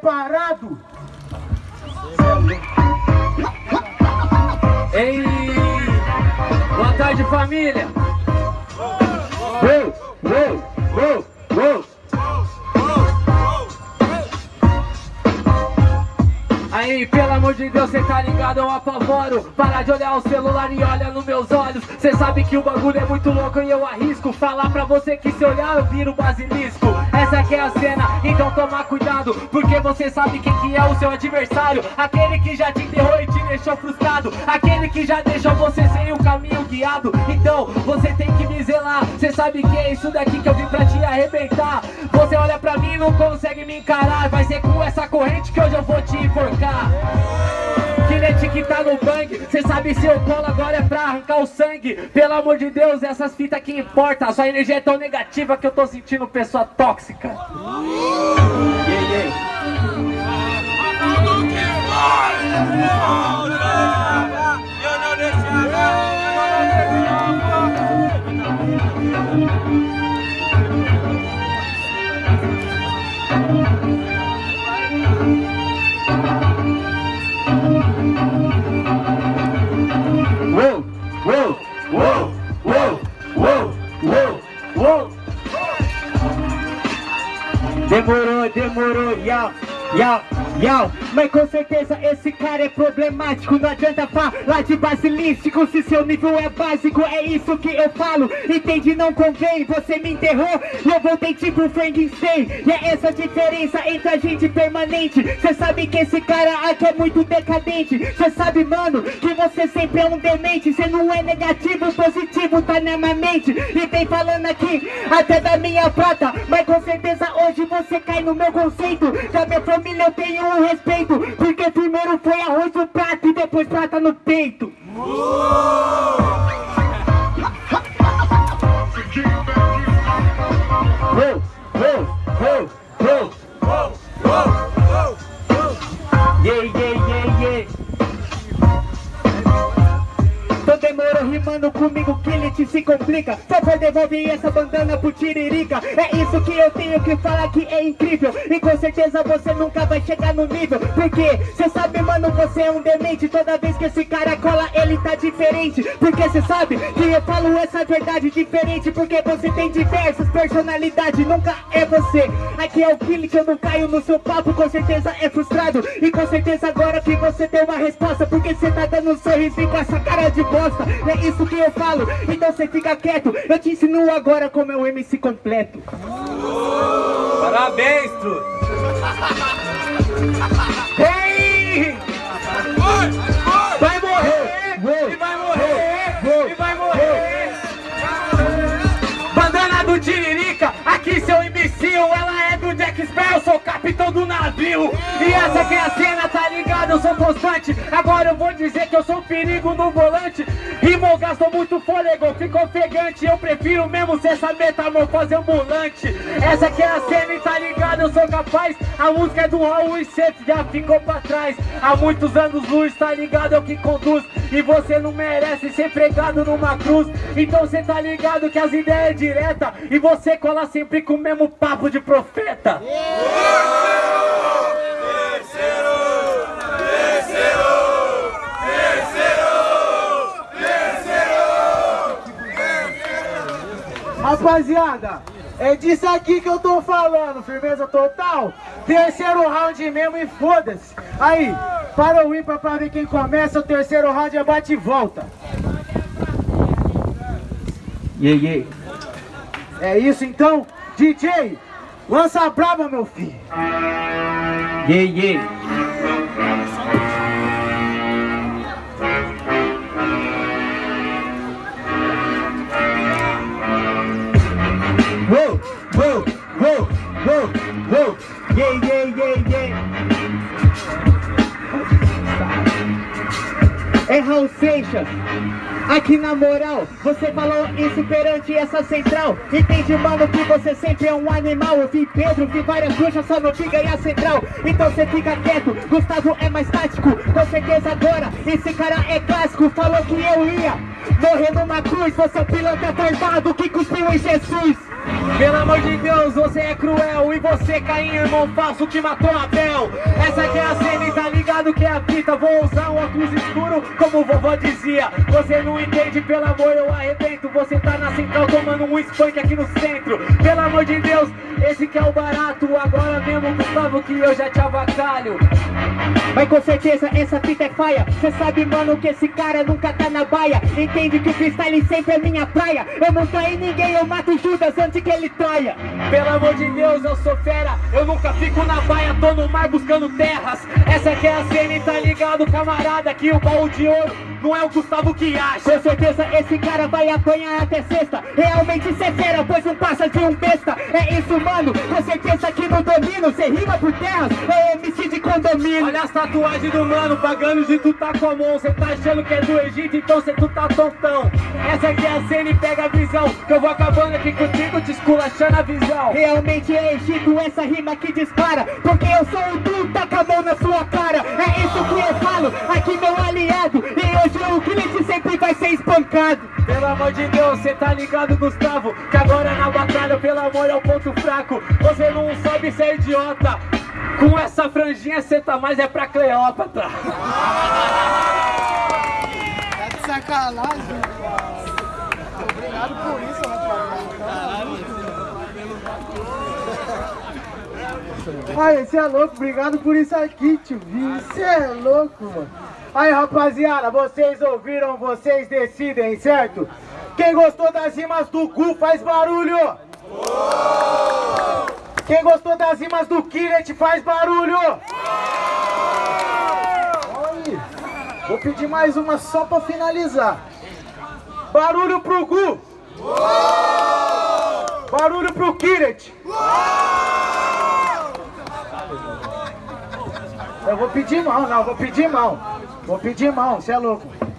preparado? Ei, boa tarde família. Uou, uou, uou, uou. Aí, pelo amor de Deus, cê tá ligado, eu apavoro Para de olhar o celular e olha nos meus olhos Cê sabe que o bagulho é muito louco e eu arrisco Falar pra você que se olhar eu viro basilisco Essa aqui é a cena, então toma cuidado Porque você sabe quem que é o seu adversário. Aquele que já te enterrou e te deixou frustrado. Aquele que já deixou você sem o caminho guiado. Então, você tem que me zelar. Cê sabe que é isso daqui que eu vim pra te arrebentar. Você olha pra mim e não consegue me encarar. Vai ser com essa corrente que hoje eu vou te enforcar Filete que tá no bang Cê sabe se eu colo agora é pra arrancar o sangue. Pelo amor de Deus, essas fitas que importa. Sua energia é tão negativa que eu tô sentindo pessoa tóxica. Yeah, yeah. Yau, yau Mas com certeza esse cara é problemático. Não adianta falar de basilístico Se seu nível é básico, é isso que eu falo. Entende, não convém, você me enterrou E eu voltei tipo Frankenstein E é essa diferença entre a gente permanente. Cê sabe que esse cara aqui é muito decadente. Cê sabe, mano, que você sempre é um demente. Cê não é negativo, positivo, tá na minha mente. E vem falando aqui até da minha prata Mas com no meu conceito. Da minha família eu tenho um respeito Porque primeiro foi arroz no prato e depois prata no peito. Uou, uou, uou, uou. Rimando comigo que ele te se complica. Só por devolver essa bandana pro Tiririca. É isso que eu tenho que falar que é incrível. E com certeza você nunca vai chegar no nível. Porque cê sabe mano, você é um demente. Toda vez que esse cara cola ele tá diferente. Porque cê sabe que eu falo essa verdade diferente. Porque você tem diversas personalidades Nunca é você. Aqui é o Killing que eu não caio no seu papo. Com certeza é frustrado. E com certeza agora que você tem uma resposta. Porque cê tá dando um sorrisinho com essa cara de bosta. É isso que eu falo, então cê fica quieto Eu te ensino agora como é o MC completo Parabéns, truta. Ei! Vai morrer! E vai morrer! E vai morrer! Bandana do Tiririca, aqui seu imbecil Ela é do Jack Sparrow, sou capitão do navio E essa que é a cena, tá ligado? Eu sou constante Agora eu vou dizer que eu sou um perigo no volante gastou muito fôlego, ficou ofegante Eu prefiro mesmo ser essa metamorfose ambulante Essa que é a cena e tá ligado? Eu sou capaz. A música é do Raul e cê já ficou pra trás. Há muitos anos luz, tá ligado? É o que conduz. E você não merece ser pregado numa cruz. Então cê tá ligado que as ideias é direta. E você cola sempre com o mesmo papo de profeta Rapaziada, é disso aqui que eu tô falando, firmeza total. Terceiro round mesmo e foda-se. Aí, para o ímpar pra ver quem começa, o terceiro round é bate e volta. Yeah, yeah É isso então, DJ, lança a braba, meu filho. Yeah, yeah Whoa, whoa, whoa, whoa, whoa. Yeah, yeah, yeah, yeah. É Raul Seixas Aqui na moral, você falou isso perante essa central. Entende, mano, que você sempre é um animal. Eu vi Pedro, vi várias bruxas, só não vi ganhar central. Então você fica quieto, Gustavo é mais tático. Com certeza agora, esse cara é clássico. Falou que eu ia morrer numa cruz. Você é um piloto afarbado que cuspiu em Jesus. Pelo amor de Deus, você é cruel. E você, Caim, irmão falso, que matou Abel. Essa fita Vou usar um óculos escuro, como vovó dizia. Você não entende, pelo amor eu arrebento. Você tá na central tomando um spank aqui no centro. Pelo amor de Deus, esse que é o barato. Agora mesmo, Gustavo, que eu já te avacalho. Mas com certeza essa fita é faia. Cê sabe, mano, que esse cara nunca tá na baia. Entende que o freestyle sempre é minha praia. Eu não traí ninguém, eu mato Judas antes que ele traia. Pelo amor de Deus, eu sou fera. Eu nunca fico na baia, tô no mar buscando terras. Essa é a cena e tá ligado, camarada Que o baú de ouro não é o Gustavo que acha. Com certeza esse cara vai apanhar até sexta. Realmente cê fera, pois não passa de um besta. É isso, mano, com certeza que não domino Cê rima por terras, é MC de Olha as tatuagens do mano, pagando de tu tá Cê tá achando que é do Egito, então cê tu tá tontão. Essa aqui é a cena e pega a visão Que eu vou acabando aqui contigo, te esculachando a visão. Realmente é Egito essa rima que dispara Porque eu sou o Du, tá com a mão na sua cara. É isso que eu falo, aqui meu aliado E hoje o cliente sempre vai ser espancado. Pelo amor de Deus, cê tá ligado, Gustavo? Que agora na batalha, pelo amor, é o ponto fraco. Você não sabe ser idiota Com essa franjinha cê tá mais é pra Cleópatra Tá de sacanagem, Obrigado por isso, rapaziada. Ai, você é louco, obrigado por isso aqui, tio. Você é louco, mano. Aí, rapaziada, vocês ouviram, vocês decidem, certo? Quem gostou das rimas do Gu faz barulho! Quem gostou das rimas do Kiret faz barulho! Vou pedir mais uma só pra finalizar. Barulho pro Gu! Barulho pro Kiret! Eu vou pedir mão, não, vou pedir mão. Vou pedir mão, você é louco.